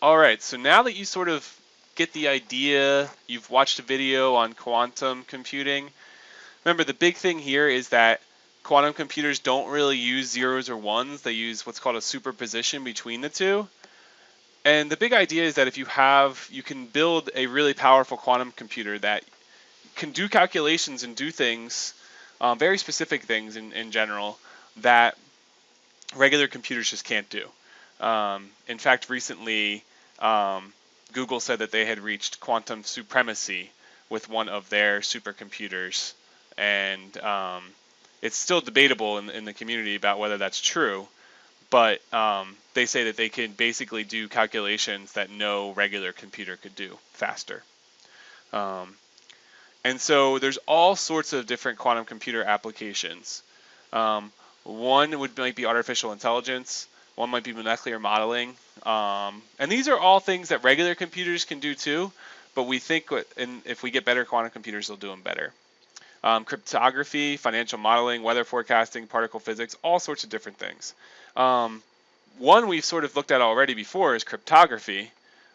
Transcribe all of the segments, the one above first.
All right, so now that you sort of get the idea, you've watched a video on quantum computing. Remember, the big thing here is that quantum computers don't really use zeros or ones. They use what's called a superposition between the two. And the big idea is that if you have, you can build a really powerful quantum computer that can do calculations and do things, um, very specific things in, in general, that regular computers just can't do. Um, in fact, recently, um, Google said that they had reached quantum supremacy with one of their supercomputers, and um, it's still debatable in, in, the community about whether that's true. But um, they say that they can basically do calculations that no regular computer could do faster. Um, and so there's all sorts of different quantum computer applications. Um, one would might be artificial intelligence. One might be molecular modeling. Um, and these are all things that regular computers can do too, but we think in, if we get better quantum computers, they'll do them better. Um, cryptography, financial modeling, weather forecasting, particle physics, all sorts of different things. Um, one we've sort of looked at already before is cryptography,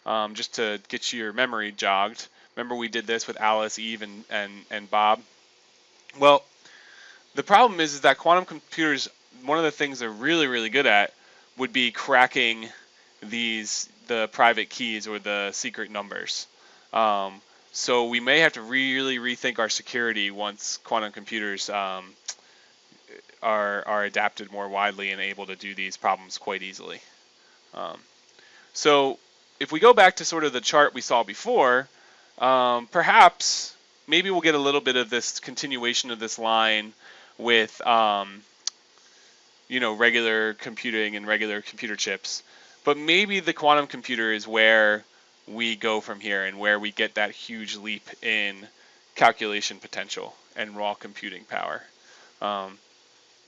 um, just to get your memory jogged. Remember we did this with Alice, Eve, and, and, and Bob? Well, the problem is, is that quantum computers, one of the things they're really, really good at would be cracking these the private keys or the secret numbers. Um, so we may have to really rethink our security once quantum computers um, are are adapted more widely and able to do these problems quite easily. Um, so if we go back to sort of the chart we saw before, um, perhaps maybe we'll get a little bit of this continuation of this line with um, you know, regular computing and regular computer chips. But maybe the quantum computer is where we go from here and where we get that huge leap in calculation potential and raw computing power. Um,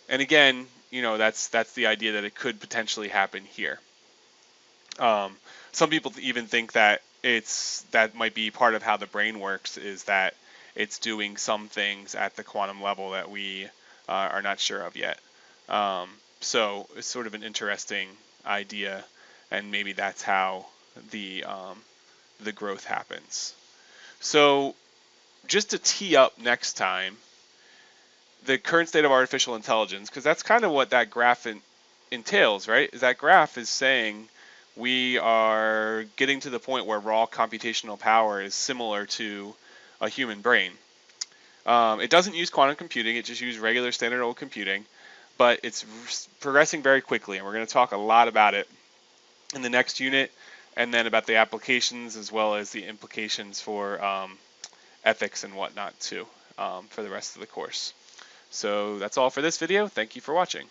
and again, you know, that's that's the idea that it could potentially happen here. Um, some people even think that it's that might be part of how the brain works is that it's doing some things at the quantum level that we uh, are not sure of yet. Um, so it's sort of an interesting idea, and maybe that's how the um, the growth happens. So just to tee up next time, the current state of artificial intelligence, because that's kind of what that graph in, entails, right? Is that graph is saying we are getting to the point where raw computational power is similar to a human brain. Um, it doesn't use quantum computing, it just uses regular standard old computing but it's progressing very quickly, and we're going to talk a lot about it in the next unit, and then about the applications as well as the implications for um, ethics and whatnot too um, for the rest of the course. So that's all for this video. Thank you for watching.